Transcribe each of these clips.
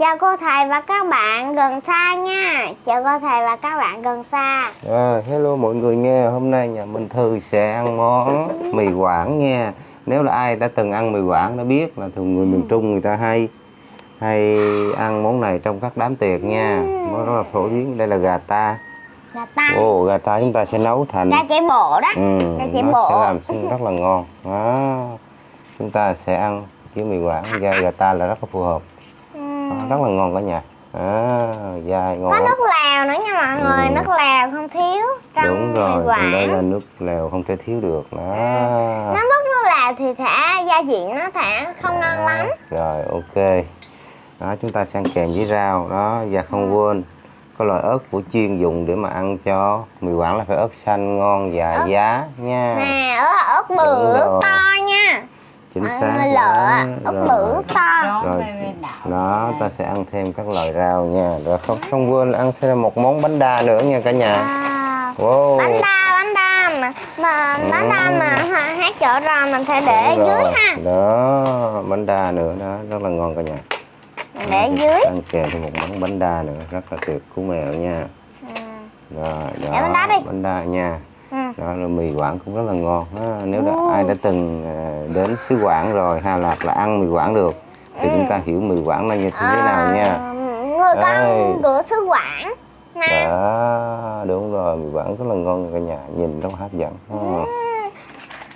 Chào cô thầy và các bạn gần xa nha. Chào cô thầy và các bạn gần xa. À, hello mọi người nghe. Hôm nay nhà mình Thư sẽ ăn món mì Quảng nha. Nếu là ai đã từng ăn mì Quảng đã biết là thường người miền Trung người ta hay hay ăn món này trong các đám tiệc nha. Nó rất là phổ biến. Đây là gà ta. Gà ta. Ồ, gà ta chúng ta sẽ nấu thành Gà chạy bộ đó. Ừ, gà chạy nó bộ. sẽ làm rất là ngon. Đó. chúng ta sẽ ăn với mì Quảng. Gà, gà ta là rất là phù hợp ừ. Đó, rất là ngon cả nhà. À, dai ngon Có lắm. nước lèo nữa nha mọi người Ừ. Nước lèo không thiếu trong đúng rồi Quảng đây là nước lèo không thể thiếu được. Đó. Nó mất nước lèo thì thả gia vị nó thả không ngon lắm. rồi ok. Đó chúng ta ăn kèm với rau. Đó và không quên có loại ớt của chuyên dùng để mà ăn cho mì quảng là phải ớt xanh ngon và Ớt. giá nha. Nè ớt, ớt bự ớt to nha chính Mọi xác lợ Rồi. bự to Đó, rồi đó ta sẽ ăn thêm các loại rau nha. Rồi không không quên là ăn sẽ là một món bánh đa nữa nha cả nhà. À, wow. Bánh đa, bánh đa mà, mà bánh đa mà ha- hát chợ rồi mình phải để Đúng dưới rồi. ha. Đó bánh đa nữa đó rất là ngon cả nhà. Mình để dưới. ăn kèm thêm một món bánh đa nữa rất là tuyệt của mèo nha. À. rồi đó bánh đa đi. bánh đa nha. Ừ. đó là mì quảng cũng rất là ngon. Ha. nếu đã, Ừ. ai đã từng à, đến xứ quảng rồi hay là là ăn mì quảng được thì chúng ta hiểu mì quảng là như thế nào nha. Ờ, Người Đây. con của xứ Quảng nè đó đúng rồi mì quảng rất là ngon cả nhà nhìn rất hấp dẫn ha.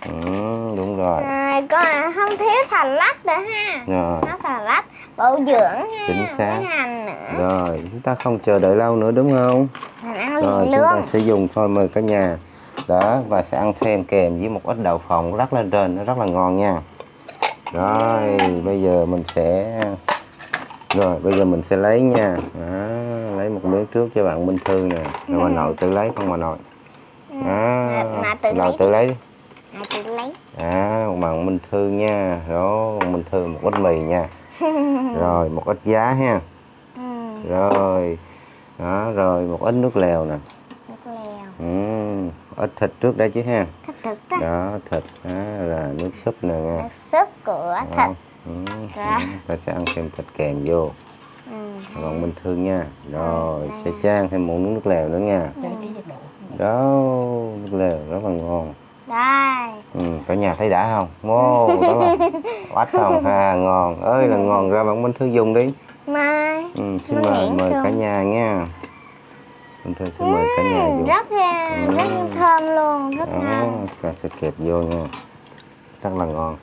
ừ, đúng rồi. À, con không thiếu xà lách nữa ha. Rồi. Nó xà lách bổ dưỡng ha Chính xác. hành nữa. Rồi chúng ta không chờ đợi lâu nữa đúng không? Mình ăn rồi liền chúng ta sẽ dùng thôi mời cả nhà đó và sẽ ăn thêm kèm với một ít đậu phộng rắc lên trên nó rất là ngon nha. Rồi bây giờ mình sẽ rồi bây giờ mình sẽ lấy nha. Đó, lấy một miếng trước cho bạn Minh Thư nè. Rồi bà nội tự lấy không bà nội? Đó, mà tự nội lấy tự lấy đi. À, bạn Minh Thư nha. Rồi Minh Thư một ít mì nha. Rồi một ít giá ha. Ừ, rồi đó rồi một ít nước lèo nè. Ừ, ít thịt trước đây chứ ha? Thịt đó đó thịt. Đó là nước súp nè nghe. Nước súp của thịt. Đó. Ừ, Dạ. ừ, ta sẽ ăn thêm thịt kèm vô. Ừ. còn bình thường nha. Rồi đây sẽ chan thêm một nước lèo nữa nha. Độ. đó nước lèo rất là ngon. Đây. Ừ, cả nhà thấy đã không? Wow rất là oách không ha ngon. Ơi là ngon. Ra bạn bình thư dùng đi. Mai. Ừ, xin mời mời cả nhà nha bình thư xin mời cả nhà dùng rất uh, rất Ừ. thơm luôn rất đó ngon. ta sẽ kẹp vô nha. Rất là ngon.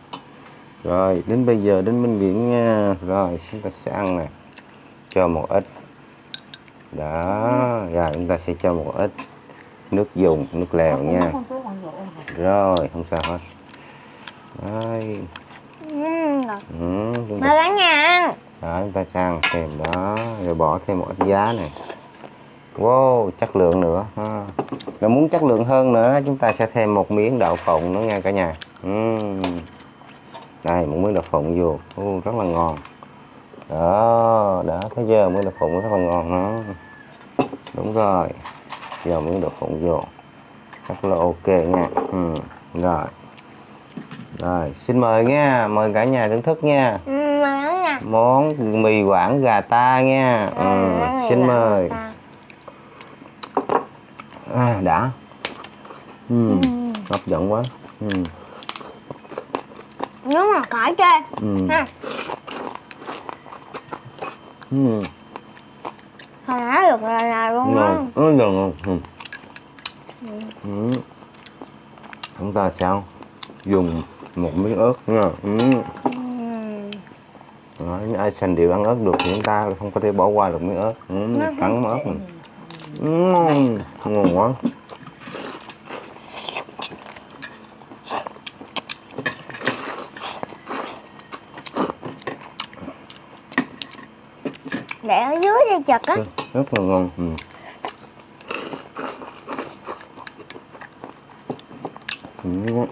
Rồi đến bây giờ đến bên biển nha rồi chúng ta sẽ ăn nè. Cho một ít. Đó rồi chúng ta sẽ cho một ít nước dùng nước lèo Không- nha. không rồi không sao hết. Rồi. Ừ, chúng mời cả nhà ăn. Đó, chúng ta sang thêm đó. Rồi bỏ thêm một ít giá này wow chất lượng nữa. Ha. Nếu muốn chất lượng hơn nữa chúng ta sẽ thêm một miếng đậu phộng nữa nha cả nhà. Ừm. đây một miếng đậu phộng vô. Ô, rất là ngon. Đó đó thấy chưa miếng đậu phộng rất là ngon đó đúng rồi. Giờ miếng đậu phộng vô. Rất là ok nha. Ừ. rồi. Rồi xin mời nha. Mời cả nhà thưởng thức nha. Món mì quảng gà ta nha. Ừ, Ừm, xin mời. À, đã. Ừ, hấp dẫn quá. Ừ, nếu mà khỏi chê. Ừ, ha. Ừ, hồi nãy được là là luôn ngon. ừ, ừ. Ừ. chúng ta sẽ dùng một miếng ớt nha. Ừ. Đó, những ai sành điệu ăn ớt được thì chúng ta không có thể bỏ qua được miếng ớt. Ừ, cắn ớt này. Ừ, ngon quá để ở dưới đi chật á rất, rất là ngon ừ. Ừ.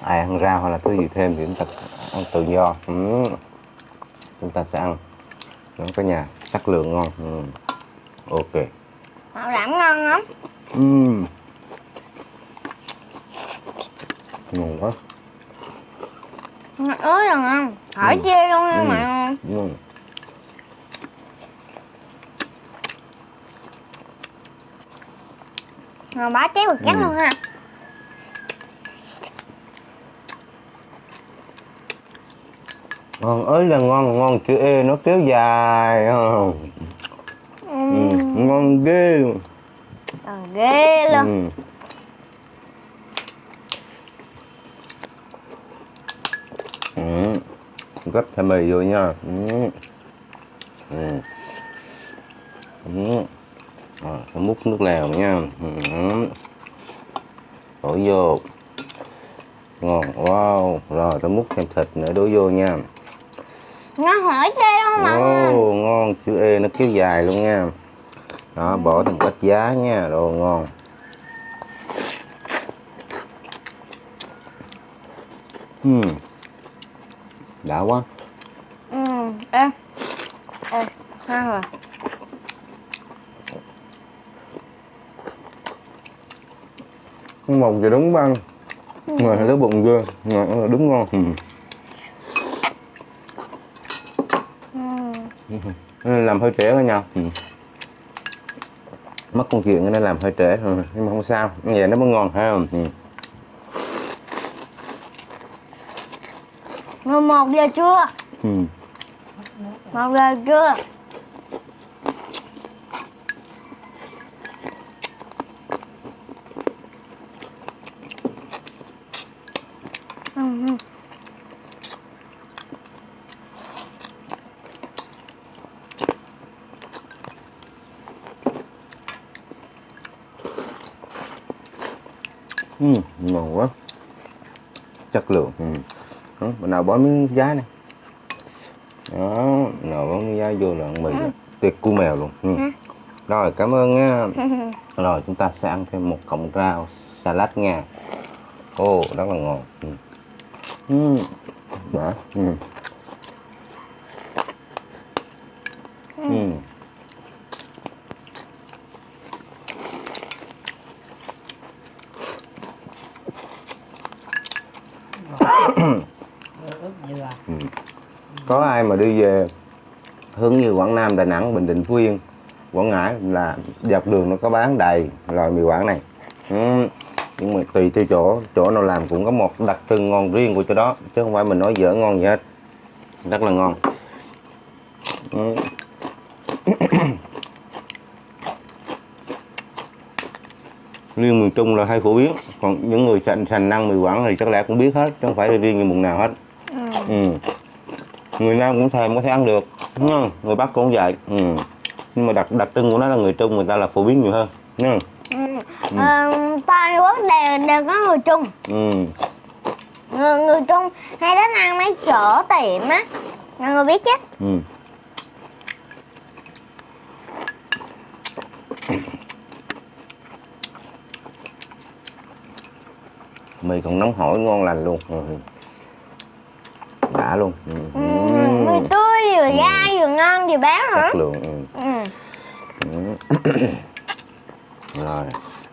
ai ăn rau hay là thứ gì thêm thì chúng ta ăn tự do ừ. chúng ta sẽ ăn nó có nhà chất lượng ngon ừ. ok bảo đảm ngon lắm ừ. ngon quá ớt là ngon hỏi Ừ. chê luôn nha Ừ. mọi người ừ. Rồi bá cháy bực chắc Ừ. luôn ha ngon ơi là ngon ngon chữ e nó kéo dài ừ. ừ. Ừ. ngon ghê luôn Ờ, ghê luôn ừ. Ừ. gấp thêm mì vô nha ừ. Ừ. Ừ. Múc nước lèo nha ừ. đổ vô ngon wow rồi tôi múc thêm thịt nữa đổ vô nha Nó hỏi chê mọi người Ồ, ngon chữ E nó kéo dài luôn nha. Đó bỏ thêm ít giá nha đồ ngon. Ừm. đã quá. Ừ, ê Ê, ngon rồi. Mồng thì đúng băng. Mà lấy bụng ngon là đúng ngon. Ừ. Nên làm hơi trễ cả nhau Ừm. mất công chuyện nên làm hơi trễ thôi nhưng mà không sao như vậy nó mới ngon ha Ừm. 11 giờ trưa Ừm. 1 giờ trưa Ừm, ngon quá chất lượng ừ. đó, mình nào bó miếng giá này đó nào bó miếng giá vô là mì rồi. tiệc cu mèo luôn ừ. rồi cảm ơn nha rồi chúng ta sẽ ăn thêm một cọng rau salad nha ô rất là ngon ừ. Ừ. đã ừ. Ừ. có ai mà đi về hướng như Quảng Nam Đà Nẵng Bình Định Phú Yên Quảng Ngãi là dọc đường nó có bán đầy loại mì Quảng này ừ. nhưng mà tùy theo chỗ chỗ nào làm cũng có một đặc trưng ngon riêng của chỗ đó chứ không phải mình nói dở ngon gì hết rất là ngon ừ. riêng miền Trung là hay phổ biến còn những người sành sành năng mì Quảng thì chắc lẽ cũng biết hết chứ không phải là riêng như vùng nào hết ừ. Người Nam cũng thèm có thể ăn được đúng không? người Bắc cũng vậy ừ. nhưng mà đặc đặc trưng của nó là người Trung người ta là phổ biến nhiều hơn đúng không? Ừ. Ờ, toàn quốc đều đều có người Trung Ừ. người, người Trung hay đến ăn mấy chỗ tiệm á mọi người biết chứ Ừ. mì còn nóng hổi ngon lành luôn ừ. Đã luôn ừ. ừ. mì tươi vừa dai vừa ngon vừa béo nữa chất lượng ừ. ừ. Ừ. rồi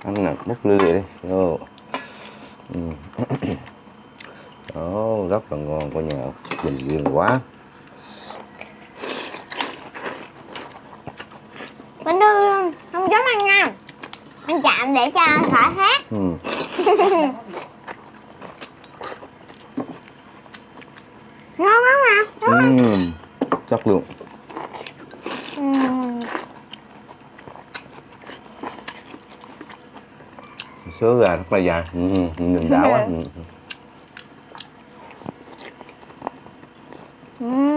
ăn nè bút ly đi vô ừ. Ồ, rất là ngon coi nhà bình duyên quá Bình thư không dám ăn nha Anh chạm để cho khỏi hát ừ. Ngon lắm mà Ừ. chất lượng ừ. sứa gà rất là dài ừ. nhìn đã quá ừ. Ừ.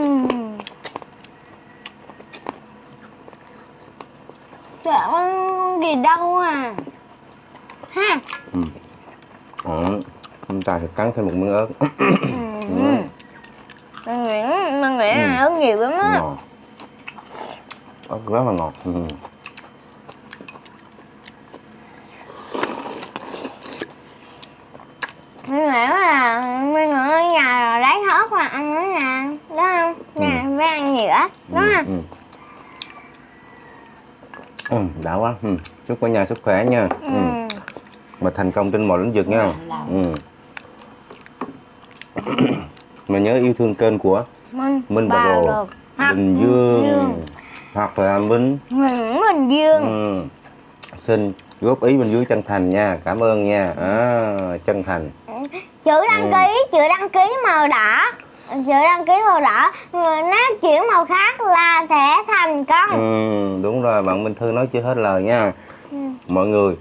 Con gì đâu à Ha Đó. chúng ta sẽ cắn thêm một miếng ớt ừ. Mình nghĩ là ớt nhiều lắm á ớt rất là ngọt ừ. Nghĩ là mình ở nhà lấy ớt là ăn nữa nè Đúng không? Nè, với ăn nhiều ớt Đúng Ừ, không? ừ. Ừ, đã quá ừ. chúc cả nhà sức khỏe nha ừ. Ừ. mà thành công trên mọi lĩnh vực nha ừ. mà nhớ yêu thương kênh của Minh Minh Bà Bà Rồ Bình Dương Dương. hoặc là Minh. Nguyễn Bình Dương. Ừ. xin góp ý bên dưới chân thành nha cảm ơn nha. À, chân thành. Chữ đăng ký chữ đăng ký màu đỏ. Chữ đăng ký màu đỏ. Nếu chuyển màu khác là sẽ thành công ừ, đúng rồi bạn Minh Thư nói chưa hết lời nha. Ừ. mọi người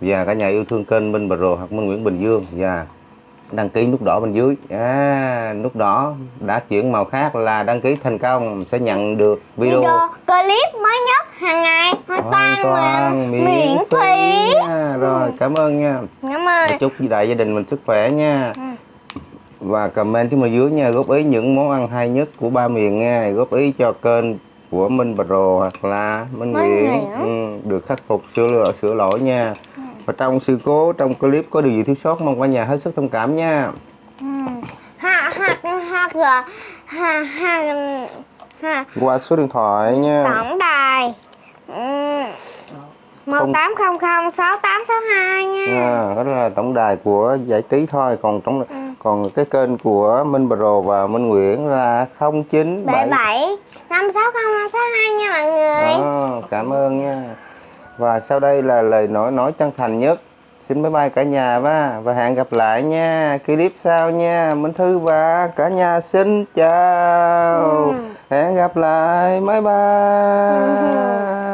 và cả nhà yêu thương kênh Minh Bà Rồ hoặc Minh Nguyễn Bình Dương và đăng ký nút đỏ bên dưới. À, nút đỏ đã chuyển màu khác là đăng ký thành công sẽ nhận được video, video clip mới nhất hàng ngày hoàn hoàn toàn, toàn miễn, miễn phí nha. rồi cảm ơn nha. Cảm ơn. Chúc đại gia đình mình sức khỏe nha. Ừ. và comment phía bên dưới nha góp ý những món ăn hay nhất của ba miền nha. Góp ý cho kênh của Minh Rồ hoặc là Minh Nguyễn. ừ, được khắc phục sửa lỗi sửa lỗi nha và trong sự cố trong clip có điều gì thiếu sót mong cả nhà hết sức thông cảm nha. Ừ. qua số điện thoại nha. Tổng đài. Một tám không không sáu tám sáu hai nha. À, đó là tổng đài của giải trí thôi. Còn trong Ừ. còn cái kênh của Minh Rồ và Minh Nguyễn là 0977 bảy. bảy năm sáu không năm sáu hai nha mọi người. Đó, cảm ơn nha và sau đây là lời nói nói chân thành nhất. Xin bye bye cả nhà va. Và hẹn gặp lại nha. Clip sau nha. Minh Thư và cả nhà xin chào. Ừ. hẹn gặp lại. Bye bye